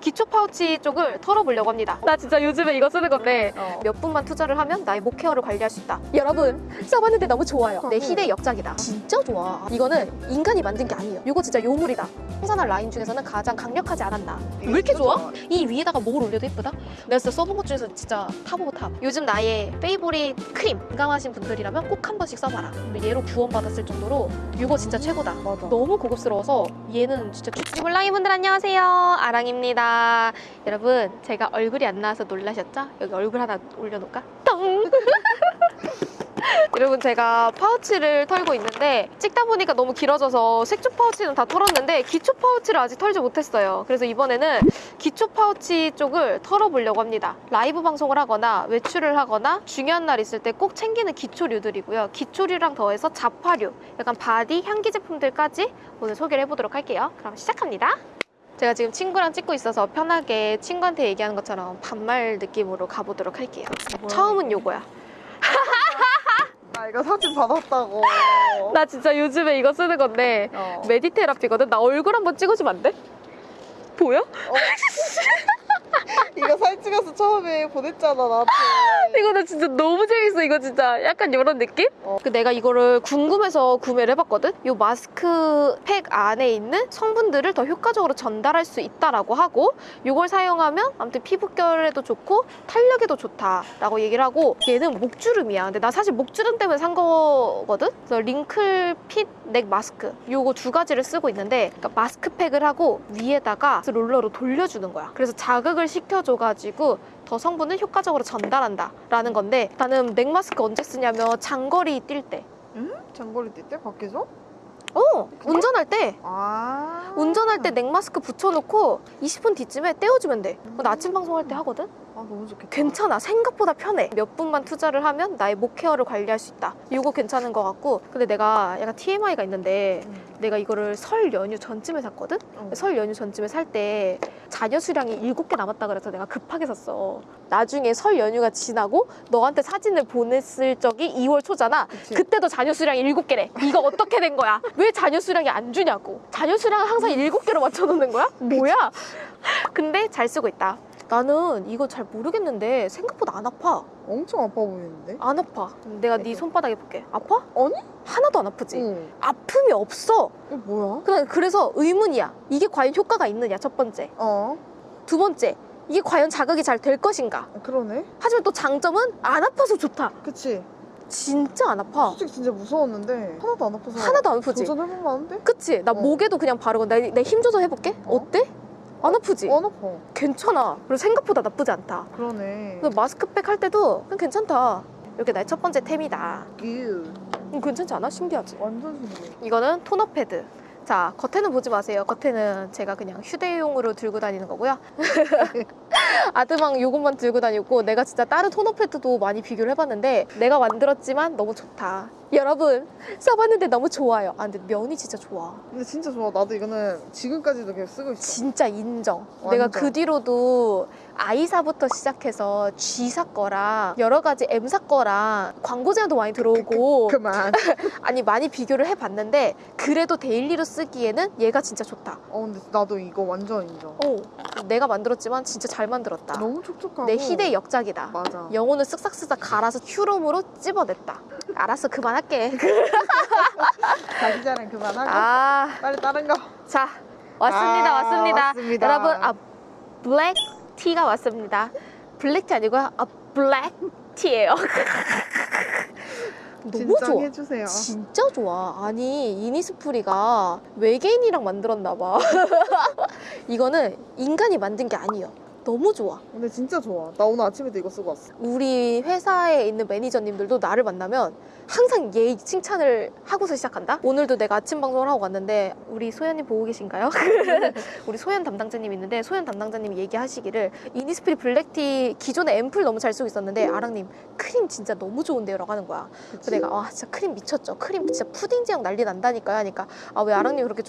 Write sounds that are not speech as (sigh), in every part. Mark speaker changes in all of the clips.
Speaker 1: 기초 파우치 쪽을 털어보려고 합니다. 나 진짜 요즘에 이거 쓰는 건데
Speaker 2: 어.
Speaker 1: 몇 분만 투자를 하면 나의 목 케어를 관리할 수 있다. 여러분 써봤는데 너무 좋아요. 내 희대 역작이다. 진짜 좋아. 이거는 인간이 만든 게 아니에요. 이거 진짜 요물이다. 정샘물 라인 중에서는 가장 강력하지 않았나. 왜 이렇게 좋아? 이 위에다가 목을 올려도 예쁘다? 내가 진짜 써본 것 중에서 진짜 top of top. 요즘 나의 favorite 크림 민감하신 분들이라면 꼭 한 번씩 써봐라. 얘로 구원받았을 정도로 이거 진짜 최고다.
Speaker 2: 맞아.
Speaker 1: 너무 고급스러워서 얘는 진짜 쭈블라이 분들 안녕하세요 아랑입니다 여러분 제가 얼굴이 안 나와서 놀라셨죠? 여기 얼굴 하나 올려놓을까? 덩 (laughs) 여러분 제가 파우치를 털고 있는데 찍다 보니까 너무 길어져서 색조 파우치는 다 털었는데 기초 파우치를 아직 털지 못했어요. 그래서 이번에는 기초 파우치 쪽을 털어보려고 합니다. 라이브 방송을 하거나 외출을 하거나 중요한 날 있을 때 꼭 챙기는 기초류들이고요. 기초류랑 더해서 잡화류 약간 바디 향기 제품들까지 오늘 소개를 해보도록 할게요. 그럼 시작합니다 제가 지금 친구랑 찍고 있어서 편하게 친구한테 얘기하는 것처럼 반말 느낌으로 가보도록 할게요 처음은 요거야 (laughs)
Speaker 2: 나 이거 사진 받았다고. (laughs)
Speaker 1: 나 진짜 요즘에 이거 쓰는 건데
Speaker 2: 어.
Speaker 1: 메디테라피거든 나 얼굴 한번 찍어주면 안 돼? 보여? (laughs)
Speaker 2: 이거 사진 찍어서 처음에 보냈잖아 나한테. (laughs)
Speaker 1: 이거 나 진짜 너무 재밌어 이거 진짜 약간 이런 느낌?
Speaker 2: 어.
Speaker 1: 그 내가 이거를 궁금해서 구매를 해봤거든 이 마스크 팩 안에 있는 성분들을 더 효과적으로 전달할 수 있다라고 하고 이걸 사용하면 아무튼 피부결에도 좋고 탄력에도 좋다라고 얘기를 하고 얘는 목주름이야 근데 나 사실 목주름 때문에 산 거거든 그래서 링클 핏넥 마스크 요거 두 가지를 쓰고 있는데 그러니까 마스크팩을 하고 위에다가 롤러로 돌려주는 거야 그래서 자극을 시켜줘가지고 더 성분을 효과적으로 전달한다 라는 건데 나는 넥 마스크 언제 쓰냐면 장거리 뛸 때.
Speaker 2: 응? 장거리 뛸 때 밖에서?
Speaker 1: 어 운전할 때
Speaker 2: 아.
Speaker 1: 운전할 때넥 마스크 붙여놓고 20분 뒤쯤에 떼어주면 돼. 그거 나 아침 방송할 때 하거든.
Speaker 2: 아 너무 좋겠다.
Speaker 1: 괜찮아 생각보다 편해. 몇 분만 투자를 하면 나의 목 케어를 관리할 수 있다. 이거 괜찮은 것 같고 근데 내가 약간 TMI가 있는데
Speaker 2: 응.
Speaker 1: 내가 이거를 설 연휴 전쯤에 샀거든.
Speaker 2: 어.
Speaker 1: 설 연휴 전쯤에 살때 자녀 수량이 7개 남았다 그래서 내가 급하게 샀어. 나중에 설 연휴가 지나고 너한테 사진을 보냈을 적이 2월 초잖아.
Speaker 2: 그치.
Speaker 1: 그때도 자녀 수량이 7개래. 이거 어떻게 된 거야? 왜 자녀 수량이 안 주냐고. 자녀 수량을 항상 7개로 맞춰 놓는 거야? 뭐야? 근데 잘 쓰고 있다. 나는 이거 잘 모르겠는데 생각보다 안 아파.
Speaker 2: 엄청 아파 보이는데?
Speaker 1: 안 아파. 내가 네 손바닥 해볼게. 아파?
Speaker 2: 아니?
Speaker 1: 하나도 안 아프지?
Speaker 2: 응.
Speaker 1: 아픔이 없어.
Speaker 2: 이거 뭐야?
Speaker 1: 그냥 그래서 의문이야. 이게 과연 효과가 있느냐, 첫 번째.
Speaker 2: 어.
Speaker 1: 두 번째, 이게 과연 자극이 잘 될 것인가.
Speaker 2: 아, 그러네.
Speaker 1: 하지만 또 장점은 안 아파서 좋다.
Speaker 2: 그치.
Speaker 1: 진짜 안 아파.
Speaker 2: 솔직히 진짜 무서웠는데 하나도 안 아파서.
Speaker 1: 하나도 안 아프지?
Speaker 2: 안 돼?
Speaker 1: 그치? 나
Speaker 2: 어.
Speaker 1: 목에도 그냥 바르고 내, 내힘 조절 해볼게.
Speaker 2: 어?
Speaker 1: 어때? 안 아프지?
Speaker 2: 안 아파.
Speaker 1: 괜찮아. 그리고 생각보다 나쁘지 않다.
Speaker 2: 그러네.
Speaker 1: 마스크팩 할 때도 그냥 괜찮다. 이렇게 나의 첫 번째 템이다.
Speaker 2: 규.
Speaker 1: 음, 괜찮지 않아? 신기하지?
Speaker 2: 완전 신기해.
Speaker 1: 이거는 토너 패드. 자, 겉에는 보지 마세요. 겉에는 제가 그냥 휴대용으로 들고 다니는 거고요. (laughs) 아드망 요것만 들고 다녔고 내가 진짜 다른 토너 패드도 많이 비교를 해봤는데 내가 만들었지만 너무 좋다. 여러분 써봤는데 너무 좋아요. 아 근데 면이 진짜 좋아.
Speaker 2: 근데 진짜 좋아. 나도 이거는 지금까지도 계속 쓰고 있어.
Speaker 1: 진짜 인정.
Speaker 2: 완전.
Speaker 1: 내가 그 뒤로도 I사부터 시작해서 G사 거랑 여러 가지 M사 거랑 광고 제안도 많이 들어오고
Speaker 2: 그만. (laughs)
Speaker 1: 아니 많이 비교를 해봤는데 그래도 daily로 쓰기에는 얘가 진짜 좋다.
Speaker 2: 어 근데 나도 이거 완전 인정.
Speaker 1: 오, 내가 만들었지만 진짜 잘 만들었다.
Speaker 2: 너무 촉촉하고.
Speaker 1: 내 희대 역작이다.
Speaker 2: 맞아.
Speaker 1: 영혼을 쓱싹쓱싹 갈아서 휴롬으로 찝어냈다. 알았어 그만할게. (laughs)
Speaker 2: 자기 자랑 그만하고
Speaker 1: 아,
Speaker 2: 빨리 다른 거.
Speaker 1: 자 왔습니다,
Speaker 2: 아,
Speaker 1: 왔습니다.
Speaker 2: 왔습니다.
Speaker 1: 여러분, 아 블랙 티가 왔습니다. 블랙 티 아니고요, 아 블랙 티예요. (laughs) 너무 좋아.
Speaker 2: 해주세요.
Speaker 1: 진짜 좋아. 아니 이니스프리가 외계인이랑 만들었나 봐. (laughs) 이거는 인간이 만든 게 아니에요. 너무 좋아.
Speaker 2: 근데 진짜 좋아. 나 오늘 아침에도 이거 쓰고 왔어.
Speaker 1: 우리 회사에 있는 매니저님들도 나를 만나면 항상 얘의 칭찬을 하고서 시작한다. 오늘도 내가 아침 방송을 하고 왔는데 우리 소연님 보고 계신가요? (laughs) 우리 소연 담당자님 있는데 소연 담당자님이 얘기하시기를 이니스프리 블랙티 기존에 앰플 너무 잘 쓰고 있었는데 아랑님 크림 진짜 너무 좋은데요 라고 하는 거야. 그래서 내가 아 진짜 크림 미쳤죠. 크림 진짜 푸딩 제형 난리 난다니까요. 하니까 아 왜 아랑님 그렇게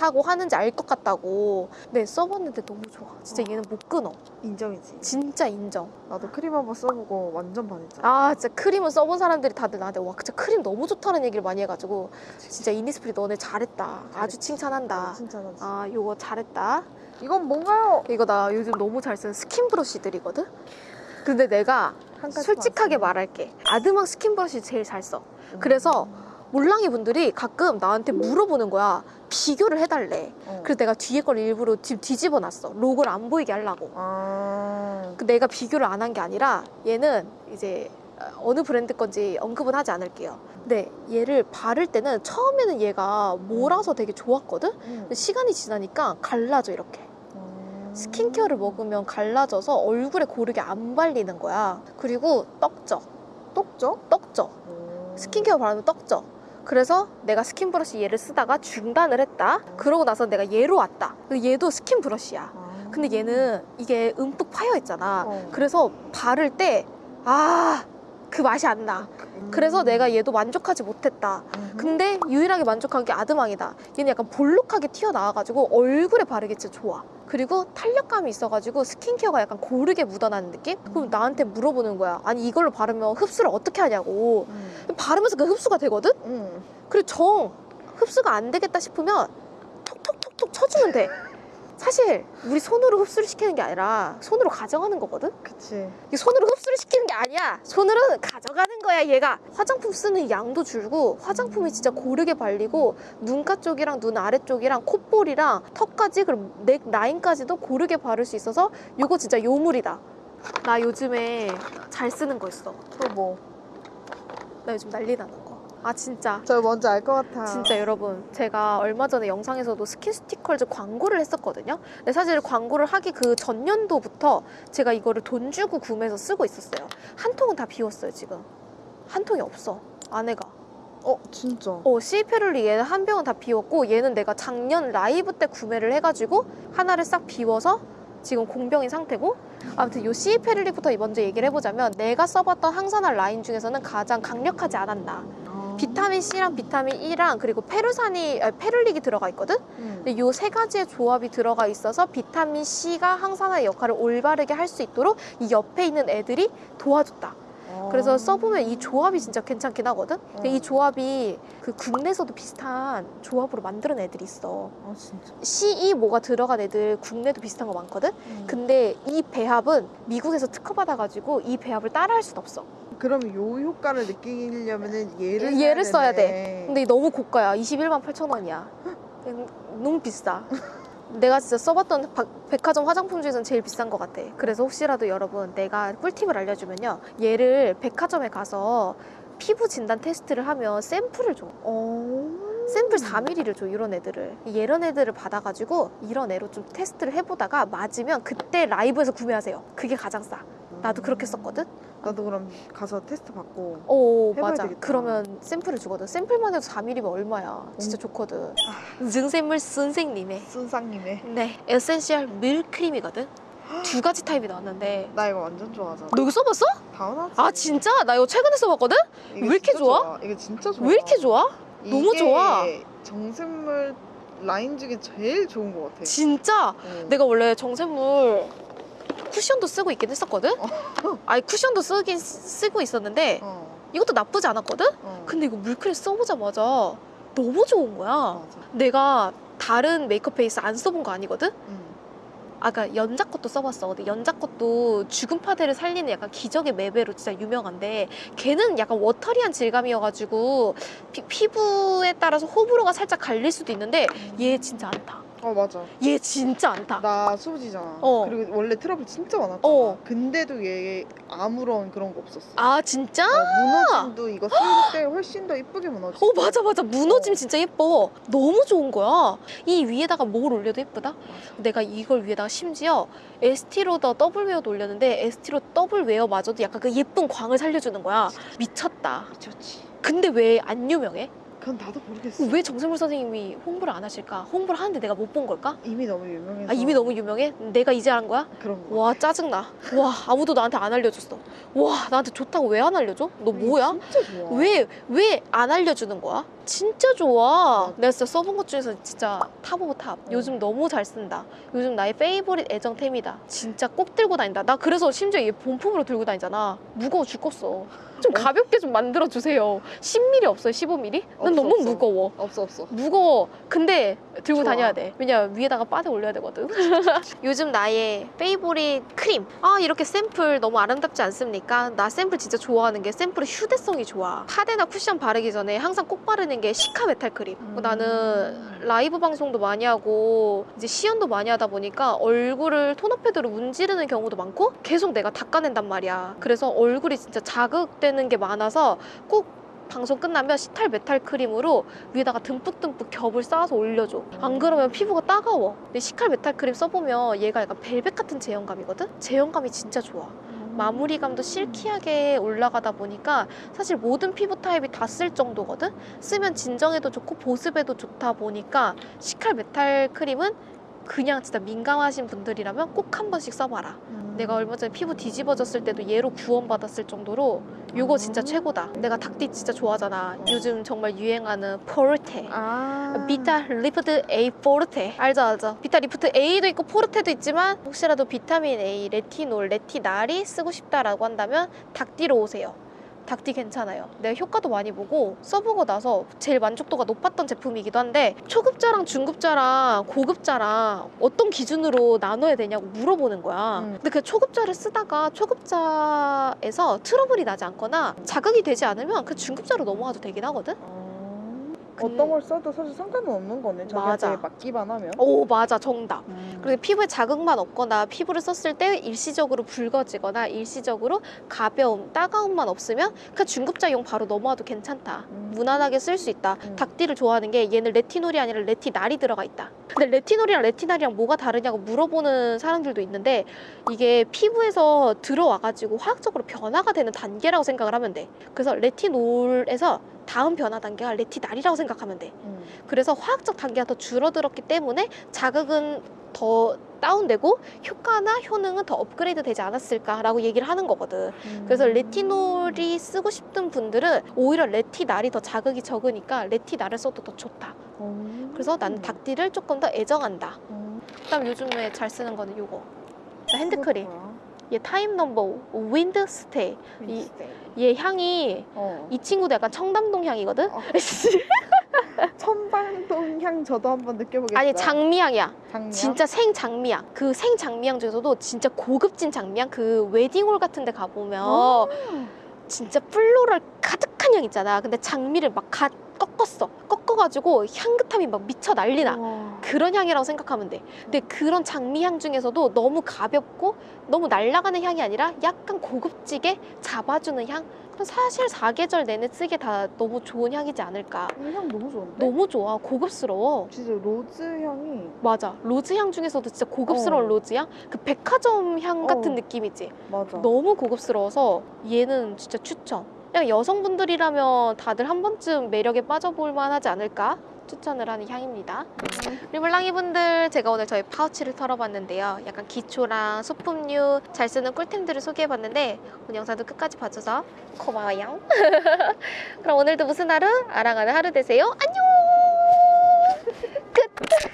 Speaker 1: 좋다고 하는지 알 것 같다고. 네 써봤는데 너무 좋아. 진짜 얘는 못 끊어.
Speaker 2: 인정이지.
Speaker 1: 진짜 인정.
Speaker 2: 나도 크림 한번 써보고 완전 반했잖아.
Speaker 1: 아 진짜 크림을 써본 사람들이 다들 나한테 와 진짜 크림 너무 좋다는 얘기를 많이 해가지고 진짜 이니스프리 너네 잘했다 아주 칭찬한다
Speaker 2: 칭찬하지.
Speaker 1: 아 요거 잘했다
Speaker 2: 이건 뭔가요?
Speaker 1: 이거 나 요즘 너무 잘 쓰는 스킨 브러쉬들이거든? 근데 내가 솔직하게. 말할게. 아드망 스킨 브러쉬 제일 잘 써. 그래서 몰랑이 분들이 가끔 나한테 물어보는 거야. 비교를 해달래.
Speaker 2: 어.
Speaker 1: 그래서 내가 뒤에 걸 일부러 뒤집어 놨어. 로고를 안 보이게 하려고.
Speaker 2: 아.
Speaker 1: 그 내가 비교를 안 한 게 아니라 얘는 이제 어느 브랜드 건지 언급은 하지 않을게요. 근데 얘를 바를 때는 처음에는 얘가 몰아서 되게 좋았거든?
Speaker 2: 음.
Speaker 1: 근데 시간이 지나니까 갈라져 이렇게.
Speaker 2: 음.
Speaker 1: 스킨케어를 먹으면 갈라져서 얼굴에 고르게 안 발리는 거야. 그리고 떡져. 떡져.
Speaker 2: 음.
Speaker 1: 스킨케어 바르면 떡져. 그래서 내가 스킨 브러쉬 얘를 쓰다가 중단을 했다. 그러고 나서 내가 얘로 왔다. 얘도 스킨 브러쉬야.
Speaker 2: 아.
Speaker 1: 근데 얘는 이게 움푹 파여 있잖아.
Speaker 2: 어.
Speaker 1: 그래서 바를 때, 아, 그 맛이 안 나.
Speaker 2: 음.
Speaker 1: 그래서 내가 얘도 만족하지 못했다.
Speaker 2: 음.
Speaker 1: 근데 유일하게 만족한 게 아드망이다. 얘는 약간 볼록하게 튀어나와가지고 얼굴에 바르기 진짜 좋아. 그리고 탄력감이 있어가지고 스킨케어가 약간 고르게 묻어나는 느낌? 그럼 나한테 물어보는 거야. 아니 이걸로 바르면 흡수를 어떻게 하냐고.
Speaker 2: 음.
Speaker 1: 바르면서 그 흡수가 되거든?
Speaker 2: 음.
Speaker 1: 그리고 정 흡수가 안 되겠다 싶으면 톡톡톡톡 쳐주면 돼. 사실 우리 손으로 흡수를 시키는 게 아니라 손으로 가져가는 거거든?
Speaker 2: 그치.
Speaker 1: 이게 손으로 흡수를 시키는 게 아니야. 손으로 가져가는 거야, 얘가. 화장품 쓰는 양도 줄고 화장품이 진짜 고르게 발리고 눈가 쪽이랑 눈 아래쪽이랑 콧볼이랑 턱까지 그리고 넥 라인까지도 고르게 바를 수 있어서 이거 진짜 요물이다. 나 요즘에 잘 쓰는 거 있어.
Speaker 2: 또 뭐?
Speaker 1: 나 요즘 난리 나는 거. 아 진짜.
Speaker 2: 저 뭔지 알 것 같아.
Speaker 1: 진짜 여러분 제가 얼마 전에 영상에서도 스킨수티컬즈 광고를 했었거든요 근데 사실 광고를 하기 그 전년도부터 제가 이거를 돈 주고 구매해서 쓰고 있었어요 한 통은 다 비웠어요 지금 한 통이 없어 안에가
Speaker 2: 어, 진짜.
Speaker 1: 어 시페룰릭 얘는 한 병은 다 비웠고 얘는 내가 작년 라이브 때 구매를 해가지고 하나를 싹 비워서 지금 공병인 상태고 아무튼 요 시페룰리부터 먼저 얘기를 해보자면 내가 써봤던 항산화 라인 중에서는 가장 강력하지 않았나
Speaker 2: 아.
Speaker 1: 비타민 C랑 비타민 E랑 그리고 페루산이 아, 페룰릭이 들어가 있거든.
Speaker 2: 음.
Speaker 1: 근데 요 세 가지의 조합이 들어가 있어서 비타민 C가 항산화의 역할을 올바르게 할 수 있도록 이 옆에 있는 애들이 도와줬다. 그래서
Speaker 2: 아.
Speaker 1: 써보면 이 조합이 진짜 괜찮긴 하거든. 근데
Speaker 2: 어.
Speaker 1: 이 조합이 그 국내에서도 비슷한 조합으로 만드는 애들이 있어.
Speaker 2: 아, 진짜.
Speaker 1: CE 뭐가 들어간 애들 국내도 비슷한 거 많거든.
Speaker 2: 음.
Speaker 1: 근데 이 배합은 미국에서 특허 받아가지고 이 배합을 따라할 순 없어.
Speaker 2: 그럼 요 효과를 느끼려면은 얘를
Speaker 1: 얘를 써야 돼. 근데 너무 고가야. 21만 8천 원이야. 너무 비싸. (laughs) 내가 진짜 써봤던 바- 백화점 화장품 중에서는 제일 비싼 것 같아. 그래서 혹시라도 여러분 내가 꿀팁을 알려주면요. 얘를 백화점에 가서 피부 진단 테스트를 하면 샘플을 줘.
Speaker 2: 어.
Speaker 1: 샘플 4mm를 줘, 이런 애들을. 이런 애들을 받아가지고 이런 애로 좀 테스트를 해보다가 맞으면 그때 라이브에서 구매하세요. 그게 가장 싸. 나도 그렇게 썼거든?
Speaker 2: 나도 그럼 가서 테스트 받고.
Speaker 1: 오
Speaker 2: 해봐야
Speaker 1: 맞아
Speaker 2: 되겠다.
Speaker 1: 그러면 샘플을 주거든 샘플만 해도 4ml면 얼마야 진짜 좋거든 정샘물 선생님의
Speaker 2: 선생님의.
Speaker 1: 네 에센셜 물크림이거든 두 가지 타입이 나왔는데
Speaker 2: 나 이거 완전 좋아하잖아.
Speaker 1: 너 이거 써봤어?
Speaker 2: 당연하지.
Speaker 1: 아 진짜? 나 이거 최근에 써봤거든? 왜 이렇게
Speaker 2: 진짜
Speaker 1: 좋아?
Speaker 2: 이게 진짜 좋아.
Speaker 1: 왜 이렇게 좋아? 너무 좋아.
Speaker 2: 정샘물 라인 중에 제일 좋은 것 같아.
Speaker 1: 진짜
Speaker 2: 어.
Speaker 1: 내가 원래 정샘물 쿠션도 쓰고 있긴 했었거든? 아니 쿠션도 쓰긴 쓰- 쓰고 있었는데
Speaker 2: 어.
Speaker 1: 이것도 나쁘지 않았거든?
Speaker 2: 어.
Speaker 1: 근데 이거 물크림 써보자마자 너무 좋은 거야
Speaker 2: 맞아.
Speaker 1: 내가 다른 메이크업 베이스 안 써본 거 아니거든?
Speaker 2: 응.
Speaker 1: 아까 연자 것도 써봤어. 근데 연자 것도 죽은 파데를 살리는 약간 기적의 매배로 진짜 유명한데 걔는 약간 워터리한 질감이어가지고 피, 부에 따라서 호불호가 살짝 갈릴 수도 있는데 얘 진짜 안 타.
Speaker 2: 어 맞아.
Speaker 1: 얘 진짜 안 타.
Speaker 2: 나 수부지잖아.
Speaker 1: 어.
Speaker 2: 그리고 원래 트러블 진짜 많았잖아.
Speaker 1: 어.
Speaker 2: 근데도 얘 아무런 그런 거 없었어.
Speaker 1: 아 진짜?
Speaker 2: 어, 무너짐도 이거 쓸 때 훨씬 더 이쁘게 무너지.
Speaker 1: 어 맞아 맞아 무너짐
Speaker 2: 어.
Speaker 1: 진짜 예뻐 너무 좋은 거야 이 위에다가 뭘 올려도 예쁘다 내가 이걸 위에다가 심지어 에스티로더 더블 웨어도 올렸는데 에스티로 더블 웨어마저도 약간 그 예쁜 광을 살려주는 거야 미쳤다
Speaker 2: 미쳤지.
Speaker 1: 근데 왜 안 유명해?
Speaker 2: 그건 나도 모르겠어.
Speaker 1: 왜 정샘물 선생님이 홍보를 안 하실까? 홍보를 하는데 내가 못 본 걸까?
Speaker 2: 이미 너무 유명해서.
Speaker 1: 아 이미 너무 유명해? 내가 이제 한 거야?
Speaker 2: 그런 거.
Speaker 1: 와 짜증나 와 아무도 나한테 안 알려줬어 와 나한테 좋다고 왜 안 알려줘? 너 뭐야?
Speaker 2: 진짜 좋아.
Speaker 1: 왜왜 안 알려주는 거야? 진짜 좋아. 내가 진짜 써본 것 중에서 진짜 top of top. 요즘 너무 잘 쓴다. 요즘 나의 favorite 애정템이다. 진짜 꼭 들고 다닌다. 나 그래서 심지어 얘 본품으로 들고 다니잖아. 무거워 죽겠어. 좀
Speaker 2: 어?
Speaker 1: 가볍게 좀 만들어 주세요. 10mm 없어요? 15mm? 난
Speaker 2: 없어,
Speaker 1: 너무
Speaker 2: 없어.
Speaker 1: 무거워.
Speaker 2: 없어 없어.
Speaker 1: 무거워. 근데 들고
Speaker 2: 좋아.
Speaker 1: 다녀야 돼. 왜냐 위에다가 빠대 올려야 되거든. (laughs) 요즘 나의 favorite 크림. 아 이렇게 샘플 너무 아름답지 않습니까? 나 샘플 진짜 좋아하는 게 샘플의 휴대성이 좋아. 파데나 쿠션 바르기 전에 항상 꼭 바르는 게 시카 메탈 크림.
Speaker 2: 음.
Speaker 1: 나는 라이브 방송도 많이 하고 이제 시연도 많이 하다 보니까 얼굴을 토너 패드로 문지르는 경우도 많고 계속 내가 닦아낸단 말이야. 그래서 얼굴이 진짜 자극 되는 게 많아서 꼭 방송 끝나면 시칼 메탈 크림으로 위에다가 듬뿍듬뿍 겹을 쌓아서 올려줘. 안 그러면 피부가 따가워. 근데 시칼 메탈 크림 써보면 얘가 약간 벨벳 같은 제형감이거든? 제형감이 진짜 좋아. 마무리감도 silky하게 올라가다 보니까 사실 모든 피부 타입이 다 쓸 정도거든? 쓰면 진정에도 좋고 보습에도 좋다 보니까 시칼 메탈 크림은 그냥 진짜 민감하신 분들이라면 꼭 한 번씩 써봐라.
Speaker 2: 음.
Speaker 1: 내가 얼마 전에 피부 뒤집어졌을 때도 얘로 구원받았을 정도로 요거 진짜
Speaker 2: 음.
Speaker 1: 최고다. 내가 닥디 진짜 좋아하잖아. 요즘 정말 유행하는 포르테.
Speaker 2: 아.
Speaker 1: 비타 리프트 A 포르테 알죠 알죠 비타 리프트 A도 있고 포르테도 있지만 혹시라도 비타민 A, 레티놀, 레티날이 쓰고 싶다라고 한다면 닥디로 오세요 닥디 괜찮아요. 내가 효과도 많이 보고 써보고 나서 제일 만족도가 높았던 제품이기도 한데 초급자랑 중급자랑 고급자랑 어떤 기준으로 나눠야 되냐고 물어보는 거야.
Speaker 2: 음.
Speaker 1: 근데 그 초급자를 쓰다가 초급자에서 트러블이 나지 않거나 자극이 되지 않으면 그 중급자로 넘어가도 되긴 하거든
Speaker 2: 어.
Speaker 1: 근-
Speaker 2: 어떤 걸 써도 사실 상관은 없는 거네.
Speaker 1: 맞아.
Speaker 2: 자기한테 맞기만 하면.
Speaker 1: 오 맞아 정답
Speaker 2: 음.
Speaker 1: 그리고 피부에 자극만 없거나 피부를 썼을 때 일시적으로 붉어지거나 일시적으로 가벼움, 따가움만 없으면 그 중급자용 바로 넘어와도 괜찮다.
Speaker 2: 음.
Speaker 1: 무난하게 쓸 수 있다.
Speaker 2: 음.
Speaker 1: 닭띠를 좋아하는 게 얘는 레티놀이 아니라 레티날이 들어가 있다. 근데 레티놀이랑 레티날이랑 뭐가 다르냐고 물어보는 사람들도 있는데 이게 피부에서 들어와가지고 화학적으로 변화가 되는 단계라고 생각을 하면 돼. 그래서 레티놀에서 다음 변화 단계가 레티날이라고 생각하면 돼.
Speaker 2: 음.
Speaker 1: 그래서 화학적 단계가 더 줄어들었기 때문에 자극은 더 다운되고 효과나 효능은 더 업그레이드 되지 않았을까라고 얘기를 하는 거거든. 그래서
Speaker 2: 음.
Speaker 1: 레티놀이 쓰고 싶은 분들은 오히려 레티날이 더 자극이 적으니까 레티날을 써도 더 좋다.
Speaker 2: 어.
Speaker 1: 그래서 나는 닥디를 조금 더 애정한다.
Speaker 2: 어.
Speaker 1: 그다음 요즘에 잘 쓰는 거는 요거. 나 핸드크림. 얘 타임 넘버 윈드 스테이. 이-
Speaker 2: 윈스테이.
Speaker 1: 얘 향이
Speaker 2: 어.
Speaker 1: 이 친구도 약간 청담동 향이거든.
Speaker 2: 어. (laughs) 청담동 향 저도 한번 느껴보겠어요.
Speaker 1: 아니 장미향이야.
Speaker 2: 장미향?
Speaker 1: 진짜 생 장미향. 그 생 장미향 중에서도 진짜 고급진 장미향. 그 웨딩홀 같은 데 가보면
Speaker 2: 어.
Speaker 1: 진짜 floral 가득한 향 있잖아. 근데 장미를 막갓 꺾었어. 꺾어가지고 향긋함이 막 미쳐 난리나.
Speaker 2: 우와.
Speaker 1: 그런 향이라고 생각하면 돼. 근데 그런 장미향 중에서도 너무 가볍고 너무 날아가는 향이 아니라 약간 고급지게 잡아주는 향? 사실 사계절 내내 쓰기에 다 너무 좋은 향이지 않을까.
Speaker 2: 이 향 너무 좋은데?
Speaker 1: 너무 좋아. 고급스러워.
Speaker 2: 진짜 rose 향이
Speaker 1: 맞아. rose 향 중에서도 진짜 고급스러운
Speaker 2: 어.
Speaker 1: rose 향? 그 백화점 향 같은
Speaker 2: 어.
Speaker 1: 느낌이지.
Speaker 2: 맞아.
Speaker 1: 너무 고급스러워서 얘는 진짜 추천. 그냥 여성분들이라면 다들 한 번쯤 매력에 빠져볼 만하지 않을까? 추천을 하는 향입니다. 리블랑이 분들 제가 오늘 저희 파우치를 털어봤는데요. 약간 기초랑 소품류 잘 쓰는 꿀템들을 소개해봤는데 오늘 영상도 끝까지 봐줘서 고마워요. (laughs) 그럼 오늘도 무슨 하루? 아랑하는 하루 되세요. 안녕! (laughs) 끝!